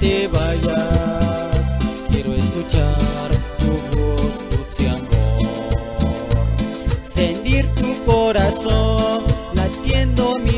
te vayas. Quiero escuchar tu voz, tu Sentir tu corazón latiendo mi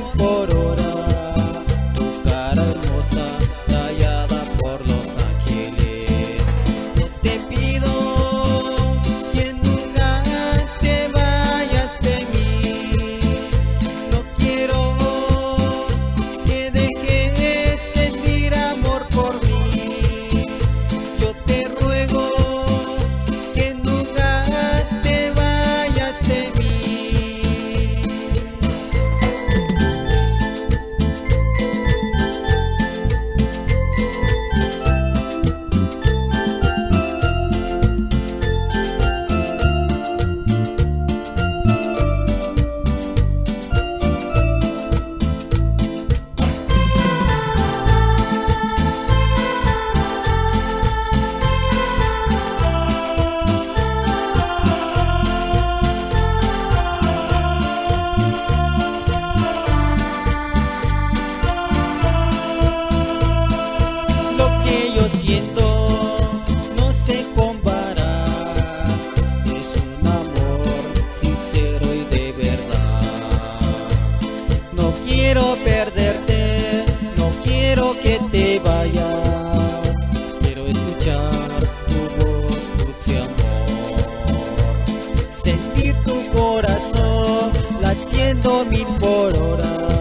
sentir tu corazón latiendo mil por hora.